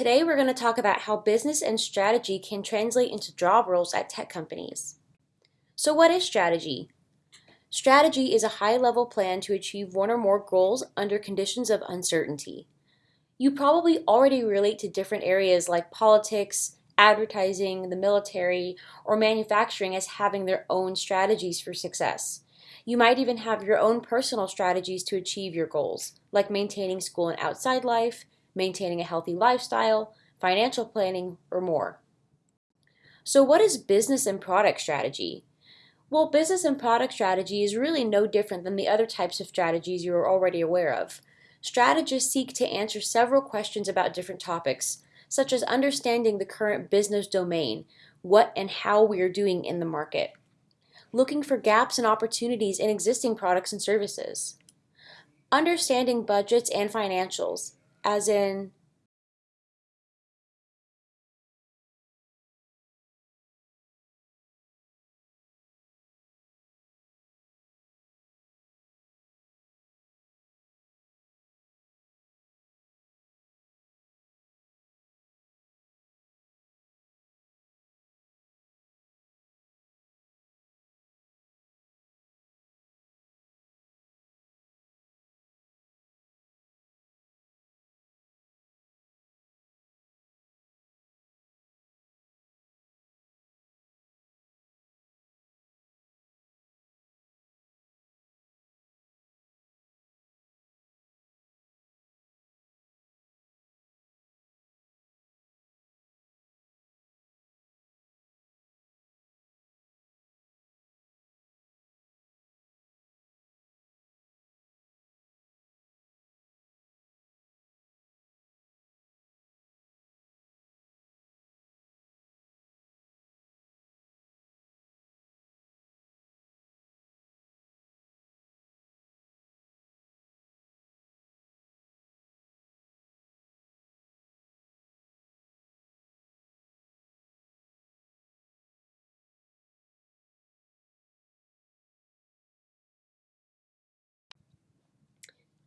Today we're going to talk about how business and strategy can translate into job roles at tech companies. So what is strategy? Strategy is a high-level plan to achieve one or more goals under conditions of uncertainty. You probably already relate to different areas like politics, advertising, the military, or manufacturing as having their own strategies for success. You might even have your own personal strategies to achieve your goals, like maintaining school and outside life, maintaining a healthy lifestyle, financial planning, or more. So what is business and product strategy? Well, business and product strategy is really no different than the other types of strategies you are already aware of. Strategists seek to answer several questions about different topics, such as understanding the current business domain, what and how we are doing in the market, looking for gaps and opportunities in existing products and services, understanding budgets and financials, as in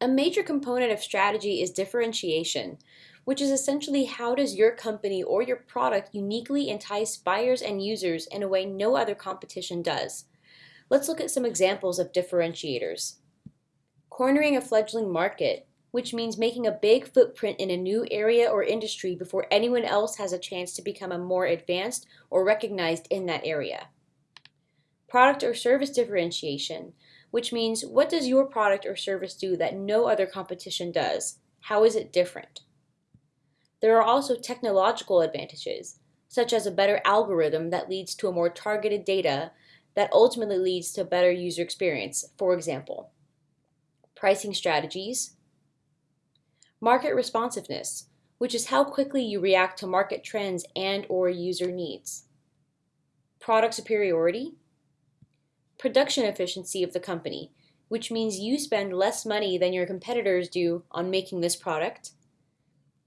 A major component of strategy is differentiation, which is essentially how does your company or your product uniquely entice buyers and users in a way no other competition does. Let's look at some examples of differentiators. Cornering a fledgling market, which means making a big footprint in a new area or industry before anyone else has a chance to become a more advanced or recognized in that area. Product or service differentiation, which means what does your product or service do that no other competition does? How is it different? There are also technological advantages, such as a better algorithm that leads to a more targeted data that ultimately leads to better user experience, for example. Pricing strategies, market responsiveness, which is how quickly you react to market trends and or user needs. Product superiority, production efficiency of the company, which means you spend less money than your competitors do on making this product,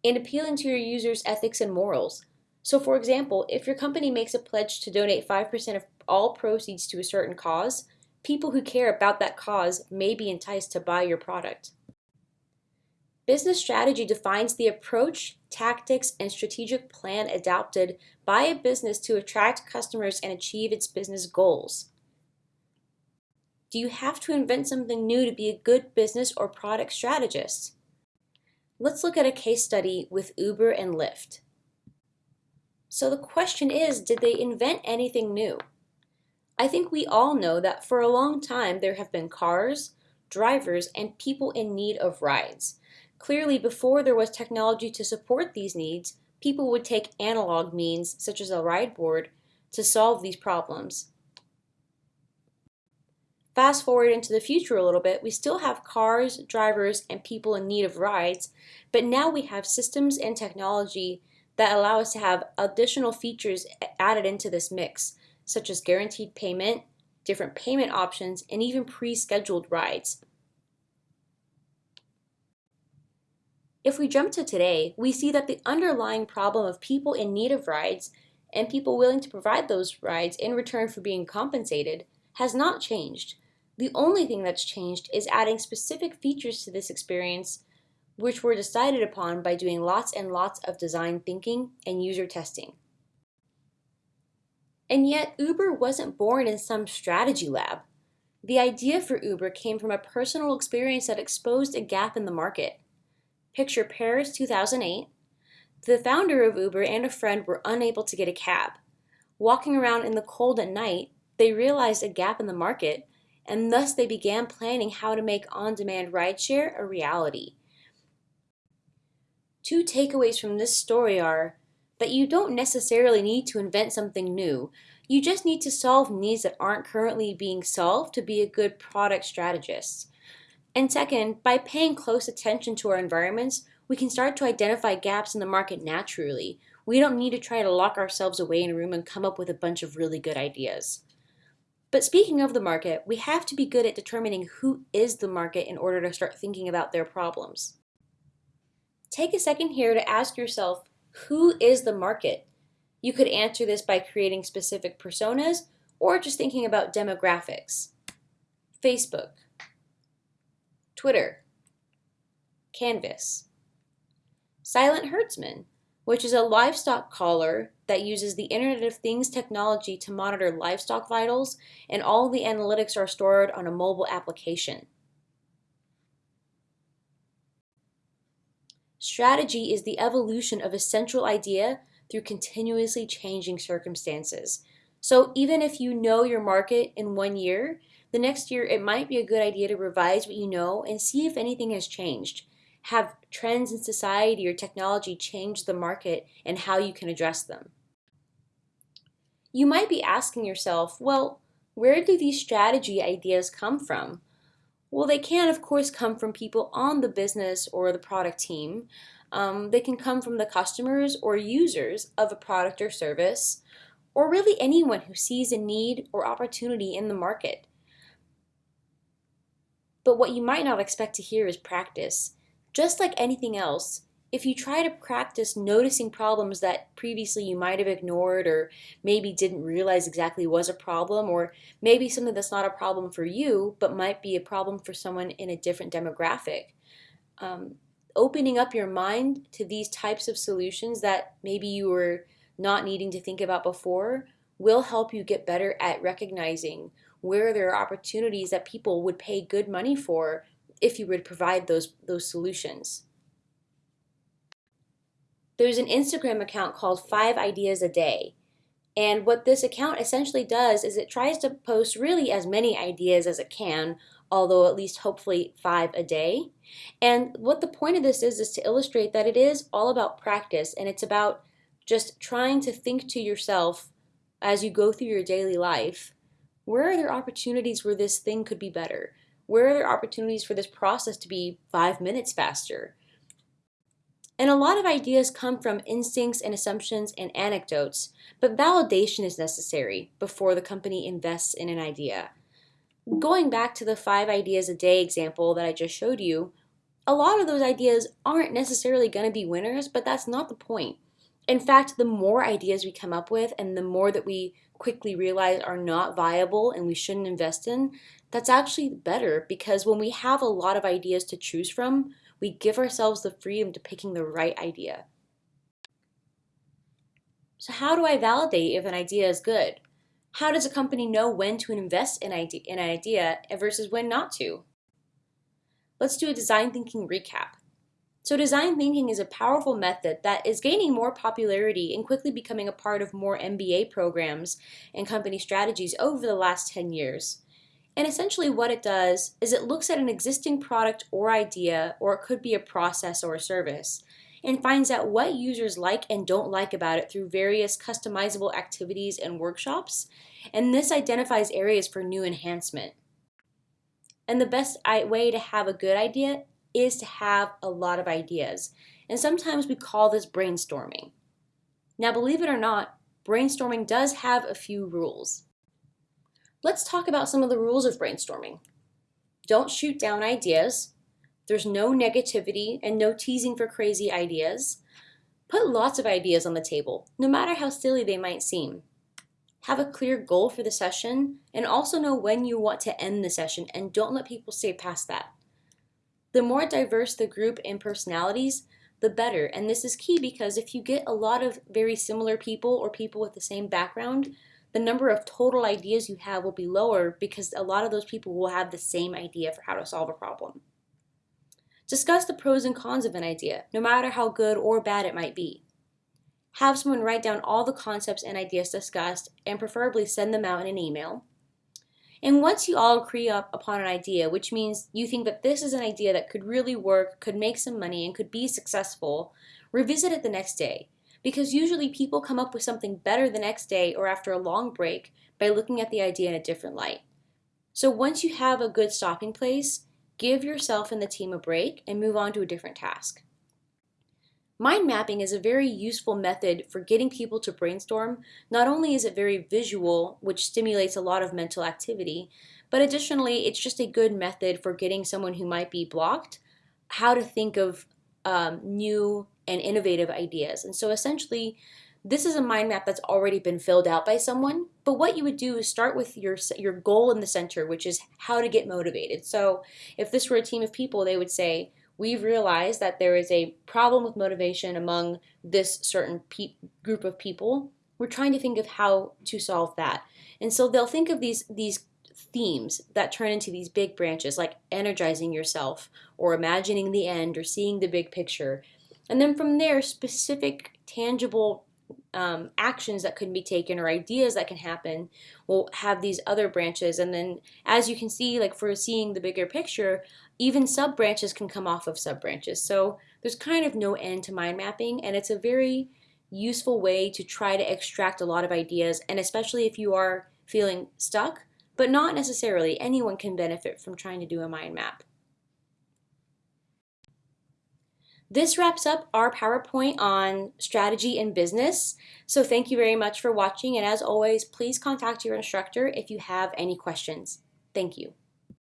and appealing to your users' ethics and morals. So for example, if your company makes a pledge to donate 5% of all proceeds to a certain cause, people who care about that cause may be enticed to buy your product. Business strategy defines the approach, tactics, and strategic plan adopted by a business to attract customers and achieve its business goals. Do you have to invent something new to be a good business or product strategist? Let's look at a case study with Uber and Lyft. So the question is, did they invent anything new? I think we all know that for a long time there have been cars, drivers, and people in need of rides. Clearly, before there was technology to support these needs, people would take analog means, such as a ride board, to solve these problems. Fast forward into the future a little bit, we still have cars, drivers, and people in need of rides, but now we have systems and technology that allow us to have additional features added into this mix, such as guaranteed payment, different payment options, and even pre-scheduled rides. If we jump to today, we see that the underlying problem of people in need of rides and people willing to provide those rides in return for being compensated has not changed. The only thing that's changed is adding specific features to this experience which were decided upon by doing lots and lots of design thinking and user testing. And yet, Uber wasn't born in some strategy lab. The idea for Uber came from a personal experience that exposed a gap in the market. Picture Paris 2008. The founder of Uber and a friend were unable to get a cab. Walking around in the cold at night, they realized a gap in the market, and thus they began planning how to make on-demand rideshare a reality. Two takeaways from this story are that you don't necessarily need to invent something new. You just need to solve needs that aren't currently being solved to be a good product strategist. And second, by paying close attention to our environments, we can start to identify gaps in the market naturally. We don't need to try to lock ourselves away in a room and come up with a bunch of really good ideas. But speaking of the market, we have to be good at determining who is the market in order to start thinking about their problems. Take a second here to ask yourself, who is the market? You could answer this by creating specific personas or just thinking about demographics. Facebook, Twitter, Canvas, Silent Herdsman, which is a livestock collar that uses the Internet of Things technology to monitor livestock vitals, and all the analytics are stored on a mobile application. Strategy is the evolution of a central idea through continuously changing circumstances. So even if you know your market in one year, the next year it might be a good idea to revise what you know and see if anything has changed. Have trends in society or technology change the market and how you can address them? You might be asking yourself, well, where do these strategy ideas come from? Well, they can, of course, come from people on the business or the product team. Um, they can come from the customers or users of a product or service, or really anyone who sees a need or opportunity in the market. But what you might not expect to hear is practice. Just like anything else, if you try to practice noticing problems that previously you might have ignored or maybe didn't realize exactly was a problem or maybe something that's not a problem for you but might be a problem for someone in a different demographic, um, opening up your mind to these types of solutions that maybe you were not needing to think about before will help you get better at recognizing where there are opportunities that people would pay good money for if you would provide those, those solutions. There's an Instagram account called 5 Ideas a Day. And what this account essentially does is it tries to post really as many ideas as it can, although at least hopefully five a day. And what the point of this is, is to illustrate that it is all about practice and it's about just trying to think to yourself as you go through your daily life, where are there opportunities where this thing could be better? Where are there opportunities for this process to be five minutes faster? And a lot of ideas come from instincts and assumptions and anecdotes, but validation is necessary before the company invests in an idea. Going back to the five ideas a day example that I just showed you, a lot of those ideas aren't necessarily going to be winners, but that's not the point. In fact, the more ideas we come up with and the more that we quickly realize are not viable and we shouldn't invest in, that's actually better because when we have a lot of ideas to choose from, we give ourselves the freedom to picking the right idea. So how do I validate if an idea is good? How does a company know when to invest in, in an idea versus when not to? Let's do a design thinking recap. So design thinking is a powerful method that is gaining more popularity and quickly becoming a part of more MBA programs and company strategies over the last 10 years. And essentially what it does is it looks at an existing product or idea, or it could be a process or a service, and finds out what users like and don't like about it through various customizable activities and workshops, and this identifies areas for new enhancement. And the best way to have a good idea is to have a lot of ideas, and sometimes we call this brainstorming. Now believe it or not, brainstorming does have a few rules. Let's talk about some of the rules of brainstorming. Don't shoot down ideas. There's no negativity and no teasing for crazy ideas. Put lots of ideas on the table, no matter how silly they might seem. Have a clear goal for the session and also know when you want to end the session and don't let people stay past that. The more diverse the group in personalities, the better. And this is key because if you get a lot of very similar people or people with the same background, the number of total ideas you have will be lower because a lot of those people will have the same idea for how to solve a problem. Discuss the pros and cons of an idea, no matter how good or bad it might be. Have someone write down all the concepts and ideas discussed and preferably send them out in an email. And once you all agree up upon an idea, which means you think that this is an idea that could really work, could make some money, and could be successful, revisit it the next day. Because usually people come up with something better the next day or after a long break by looking at the idea in a different light. So once you have a good stopping place, give yourself and the team a break and move on to a different task. Mind mapping is a very useful method for getting people to brainstorm. Not only is it very visual, which stimulates a lot of mental activity, but additionally, it's just a good method for getting someone who might be blocked how to think of um, new and innovative ideas. And so essentially, this is a mind map that's already been filled out by someone, but what you would do is start with your, your goal in the center, which is how to get motivated. So if this were a team of people, they would say, we've realized that there is a problem with motivation among this certain group of people. We're trying to think of how to solve that. And so they'll think of these, these themes that turn into these big branches, like energizing yourself, or imagining the end, or seeing the big picture. And then from there, specific, tangible um, actions that can be taken or ideas that can happen will have these other branches. And then as you can see, like for seeing the bigger picture, even sub branches can come off of sub branches. So there's kind of no end to mind mapping and it's a very useful way to try to extract a lot of ideas and especially if you are feeling stuck, but not necessarily. Anyone can benefit from trying to do a mind map. This wraps up our PowerPoint on strategy and business. So thank you very much for watching and as always, please contact your instructor if you have any questions. Thank you.